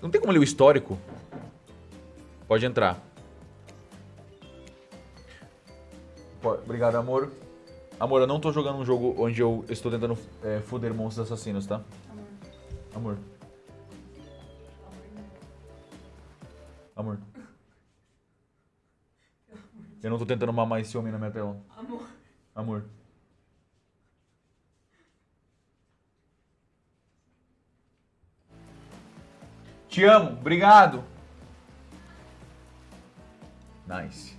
Não tem como ler o histórico? Pode entrar. Obrigado, amor. Amor, eu não tô jogando um jogo onde eu estou tentando é, foder monstros assassinos, tá? Amor. Amor. Eu não tô tentando mamar esse homem na minha tela. Amor. Amor. Te amo, obrigado. Nice.